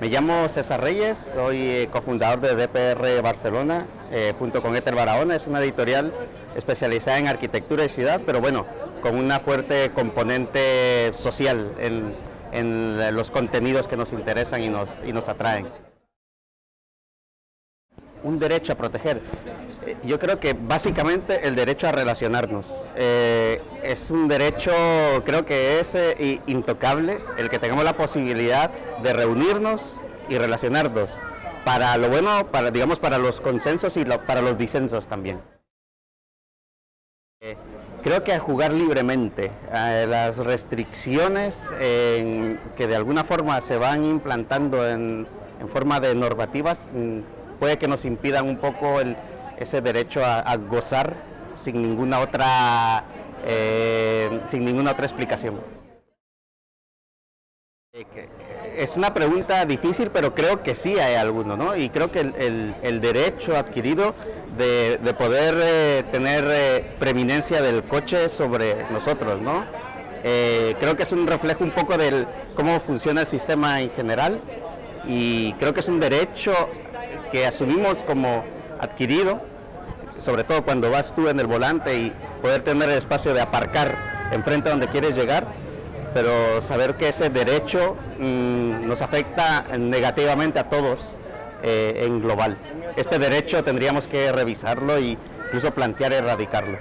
Me llamo César Reyes, soy eh, cofundador de DPR Barcelona, eh, junto con Éter Barahona, es una editorial especializada en arquitectura y ciudad, pero bueno, con una fuerte componente social en, en los contenidos que nos interesan y nos, y nos atraen. Un derecho a proteger. Eh, yo creo que básicamente el derecho a relacionarnos. Eh, es un derecho, creo que es eh, intocable, el que tengamos la posibilidad de reunirnos y relacionarnos para lo bueno, para digamos para los consensos y para los disensos también. creo que jugar libremente, las restricciones que de alguna forma se van implantando en, en forma de normativas mm, que nos impidan un poco ese derecho a, gozar sin ninguna otra eh, sin ninguna otra explicación. Es una pregunta difícil, pero creo que sí hay alguno, ¿no? Y creo que el, derecho adquirido de, poder eh, tener eh, preeminencia del coche sobre nosotros, ¿no? creo que es un reflejo un poco de cómo funciona el sistema en general y creo que es un derecho que asumimos como adquirido, sobre todo cuando vas tú en el volante y poder tener el espacio de aparcar enfrente a donde quieres llegar, pero saber que ese derecho mm, nos afecta negativamente a todos eh, en global. Este derecho tendríamos que revisarlo e incluso plantear erradicarlo.